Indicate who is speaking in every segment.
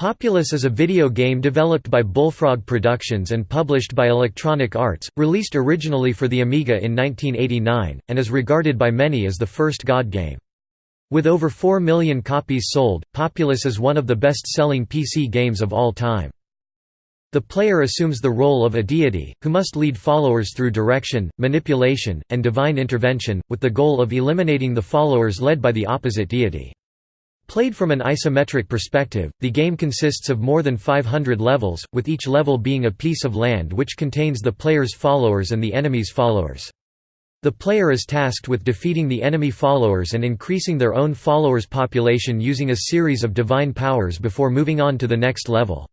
Speaker 1: Populous is a video game developed by Bullfrog Productions and published by Electronic Arts, released originally for the Amiga in 1989, and is regarded by many as the first God game. With over 4 million copies sold, Populous is one of the best-selling PC games of all time. The player assumes the role of a deity, who must lead followers through direction, manipulation, and divine intervention, with the goal of eliminating the followers led by the opposite deity. Played from an isometric perspective, the game consists of more than 500 levels, with each level being a piece of land which contains the player's followers and the enemy's followers. The player is tasked with defeating the enemy followers and increasing their own followers' population using a series of divine powers before moving on to the next level.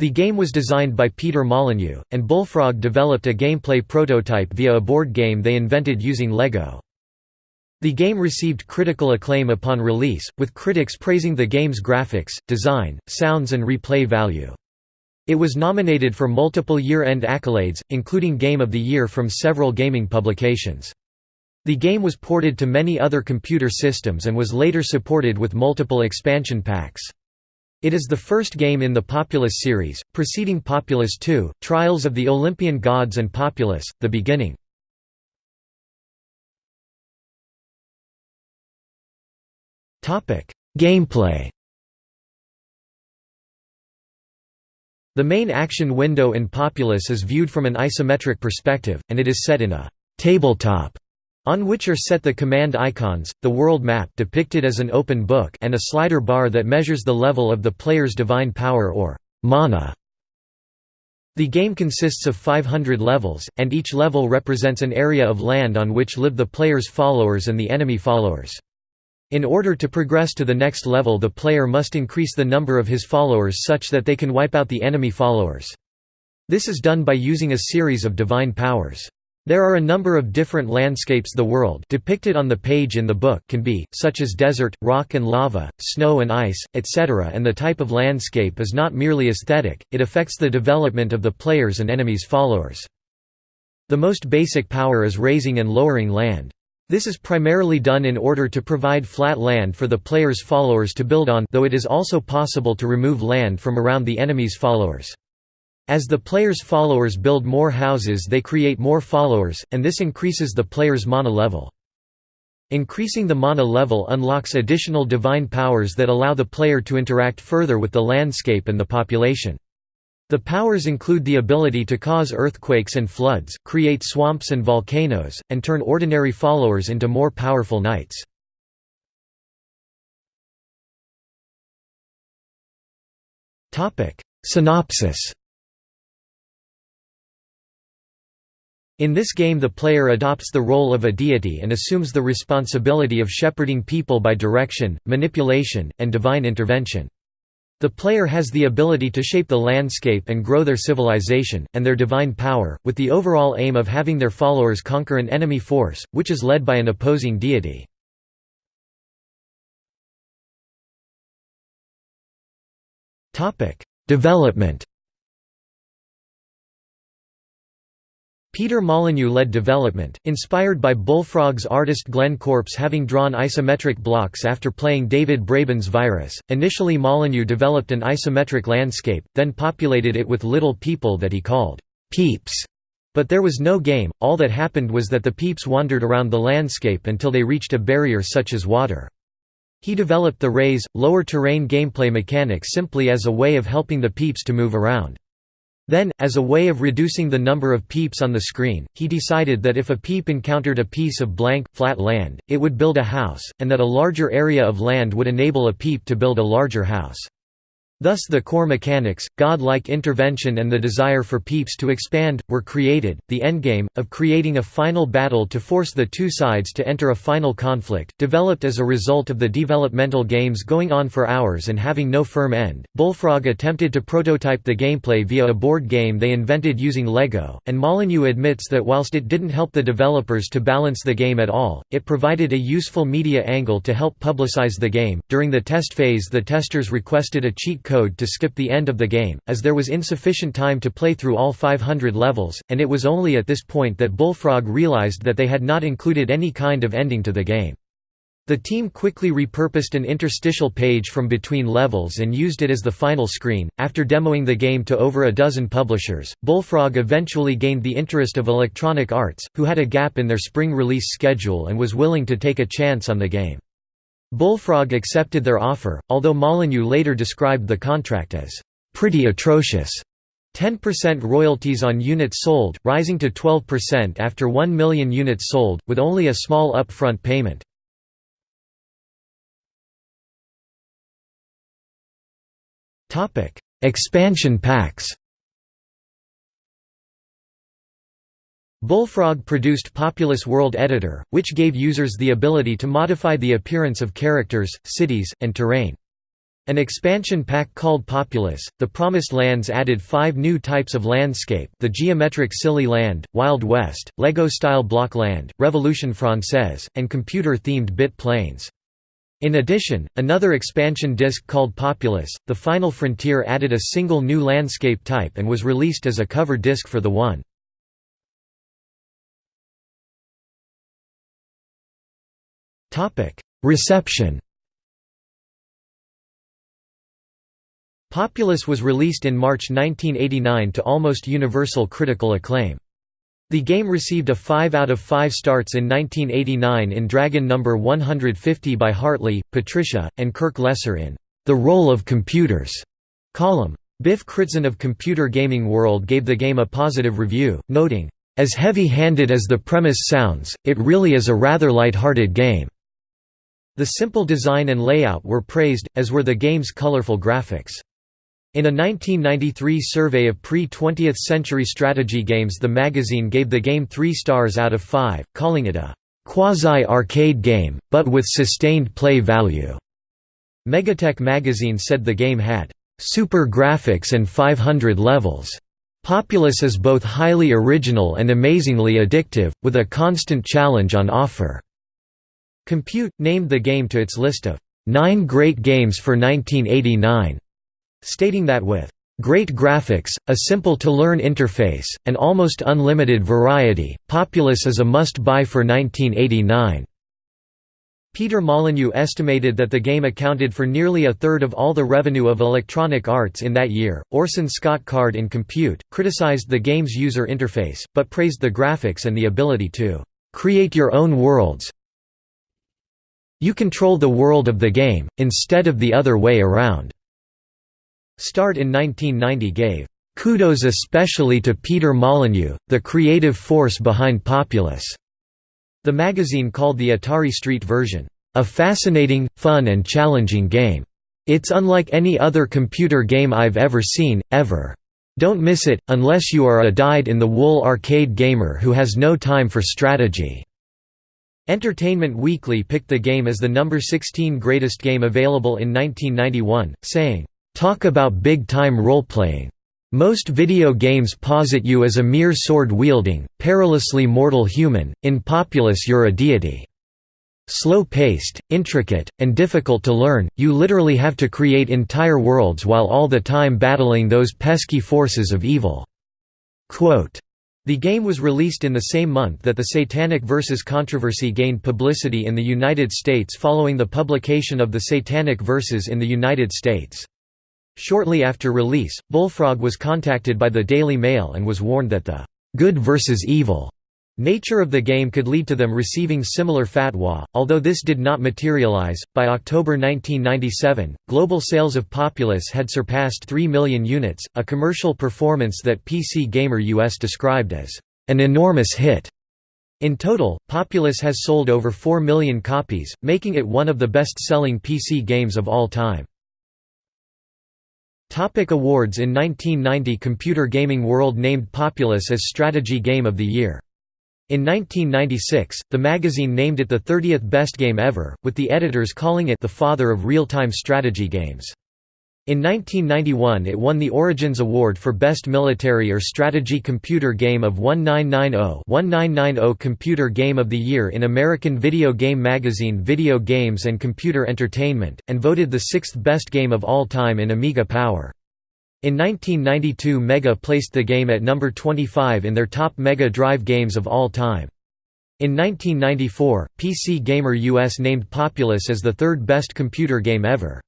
Speaker 1: The game was designed by Peter Molyneux, and Bullfrog developed a gameplay prototype via a board game they invented using Lego. The game received critical acclaim upon release, with critics praising the game's graphics, design, sounds and replay value. It was nominated for multiple year-end accolades, including Game of the Year from several gaming publications. The game was ported to many other computer systems and was later supported with multiple expansion packs. It is the first game in the Populous series, preceding Populous 2, Trials of the Olympian Gods and Populous, The Beginning. Gameplay The main action window in Populous is viewed from an isometric perspective, and it is set in a «tabletop» on which are set the command icons, the world map depicted as an open book and a slider bar that measures the level of the player's divine power or mana. The game consists of 500 levels, and each level represents an area of land on which live the player's followers and the enemy followers. In order to progress to the next level the player must increase the number of his followers such that they can wipe out the enemy followers. This is done by using a series of divine powers. There are a number of different landscapes the world depicted on the page in the book can be, such as desert, rock and lava, snow and ice, etc. and the type of landscape is not merely aesthetic, it affects the development of the players and enemies' followers. The most basic power is raising and lowering land. This is primarily done in order to provide flat land for the player's followers to build on though it is also possible to remove land from around the enemy's followers. As the player's followers build more houses they create more followers, and this increases the player's mana level. Increasing the mana level unlocks additional divine powers that allow the player to interact further with the landscape and the population. The powers include the ability to cause earthquakes and floods, create swamps and volcanoes, and turn ordinary followers into more powerful knights. Synopsis In this game the player adopts the role of a deity and assumes the responsibility of shepherding people by direction, manipulation, and divine intervention. The player has the ability to shape the landscape and grow their civilization, and their divine power, with the overall aim of having their followers conquer an enemy force, which is led by an opposing deity. Development Peter Molyneux led development, inspired by Bullfrog's artist Glenn Corpes having drawn isometric blocks after playing David Braben's Virus. Initially, Molyneux developed an isometric landscape, then populated it with little people that he called peeps. But there was no game, all that happened was that the peeps wandered around the landscape until they reached a barrier such as water. He developed the raise, lower terrain gameplay mechanic simply as a way of helping the peeps to move around. Then, as a way of reducing the number of peeps on the screen, he decided that if a peep encountered a piece of blank, flat land, it would build a house, and that a larger area of land would enable a peep to build a larger house. Thus the core mechanics, god-like intervention and the desire for peeps to expand, were created. The endgame, of creating a final battle to force the two sides to enter a final conflict, developed as a result of the developmental games going on for hours and having no firm end. Bullfrog attempted to prototype the gameplay via a board game they invented using Lego, and Molyneux admits that whilst it didn't help the developers to balance the game at all, it provided a useful media angle to help publicize the game. During the test phase, the testers requested a cheat code to skip the end of the game, as there was insufficient time to play through all 500 levels, and it was only at this point that Bullfrog realized that they had not included any kind of ending to the game. The team quickly repurposed an interstitial page from between levels and used it as the final screen. After demoing the game to over a dozen publishers, Bullfrog eventually gained the interest of Electronic Arts, who had a gap in their spring release schedule and was willing to take a chance on the game. Bullfrog accepted their offer, although Molyneux later described the contract as pretty atrocious. 10% royalties on units sold, rising to 12% after 1 million units sold, with only a small upfront payment. Expansion packs. Bullfrog produced Populous World Editor, which gave users the ability to modify the appearance of characters, cities, and terrain. An expansion pack called Populous, The Promised Lands added five new types of landscape the geometric silly land, Wild West, Lego-style block land, Revolution Française, and computer-themed bit plains. In addition, another expansion disc called Populous, The Final Frontier added a single new landscape type and was released as a cover disc for the One. Reception Populous was released in March 1989 to almost universal critical acclaim. The game received a 5 out of 5 starts in 1989 in Dragon Number 150 by Hartley, Patricia, and Kirk Lesser in The Role of Computers column. Biff Kritzen of Computer Gaming World gave the game a positive review, noting, "...as heavy-handed as the premise sounds, it really is a rather light-hearted game." The simple design and layout were praised, as were the game's colorful graphics. In a 1993 survey of pre-20th century strategy games the magazine gave the game three stars out of five, calling it a «quasi-arcade game, but with sustained play value». Megatech magazine said the game had «super graphics and 500 levels». Populous is both highly original and amazingly addictive, with a constant challenge on offer. Compute, named the game to its list of nine great games for 1989 stating that with Great graphics, a simple-to-learn interface, and almost unlimited variety, Populous is a must-buy for 1989. Peter Molyneux estimated that the game accounted for nearly a third of all the revenue of Electronic Arts in that year. Orson Scott Card in Compute criticized the game's user interface, but praised the graphics and the ability to create your own worlds. You control the world of the game, instead of the other way around. Start in 1990 gave kudos especially to Peter Molyneux, the creative force behind Populous. The magazine called the Atari Street version, a fascinating, fun and challenging game. It's unlike any other computer game I've ever seen, ever. Don't miss it, unless you are a dyed-in-the-wool arcade gamer who has no time for strategy." Entertainment Weekly picked the game as the number 16 greatest game available in 1991, saying, Talk about big-time role-playing. Most video games posit you as a mere sword-wielding, perilously mortal human, in Populous you're a deity. Slow-paced, intricate, and difficult to learn, you literally have to create entire worlds while all the time battling those pesky forces of evil." Quote, the game was released in the same month that the Satanic Verses controversy gained publicity in the United States following the publication of the Satanic Verses in the United States. Shortly after release, Bullfrog was contacted by the Daily Mail and was warned that the «good versus evil» nature of the game could lead to them receiving similar fatwa, although this did not materialize. By October 1997, global sales of Populous had surpassed 3 million units, a commercial performance that PC Gamer US described as an enormous hit. In total, Populous has sold over 4 million copies, making it one of the best-selling PC games of all time. Topic awards In 1990 Computer Gaming World named Populous as Strategy Game of the Year. In 1996, the magazine named it the 30th best game ever, with the editors calling it the father of real-time strategy games. In 1991 it won the Origins Award for Best Military or Strategy Computer Game of 1990-1990 Computer Game of the Year in American Video Game Magazine Video Games and Computer Entertainment, and voted the sixth best game of all time in Amiga Power. In 1992 Mega placed the game at number 25 in their top Mega Drive games of all time. In 1994, PC Gamer US named Populous as the third best computer game ever.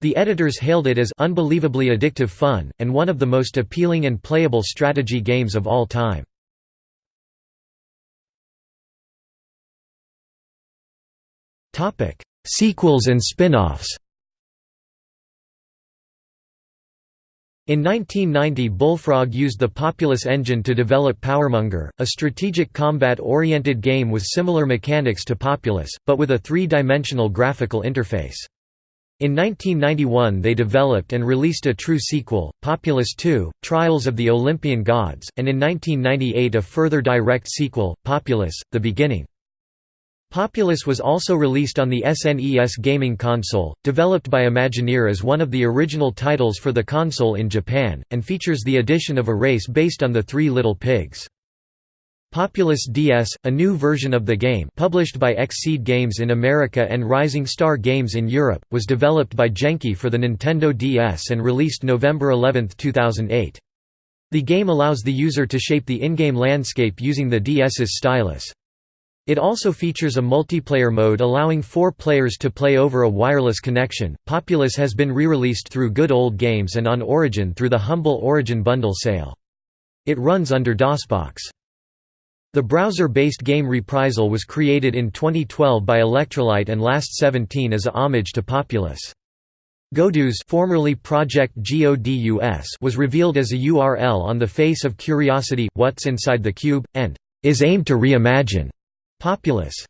Speaker 1: The editors hailed it as unbelievably addictive fun, and one of the most appealing and playable strategy games of all time. Sequels and spin-offs In 1990 Bullfrog used the Populous engine to develop Powermonger, a strategic combat-oriented game with similar mechanics to Populous, but with a three-dimensional graphical interface. In 1991 they developed and released a true sequel, Populous 2, Trials of the Olympian Gods, and in 1998 a further direct sequel, Populous, The Beginning. Populous was also released on the SNES gaming console, developed by Imagineer as one of the original titles for the console in Japan, and features the addition of a race based on the Three Little Pigs. Populous DS, a new version of the game published by Xseed Games in America and Rising Star Games in Europe, was developed by Genki for the Nintendo DS and released November 11, 2008. The game allows the user to shape the in-game landscape using the DS's stylus. It also features a multiplayer mode allowing four players to play over a wireless connection. Populous has been re-released through Good Old Games and on Origin through the Humble Origin bundle sale. It runs under DOSBox. The browser-based game Reprisal was created in 2012 by Electrolyte and Last 17 as a homage to Populous. Godus formerly Project GODUS was revealed as a URL on the face of Curiosity, What's Inside the Cube, and is aimed to reimagine Populous.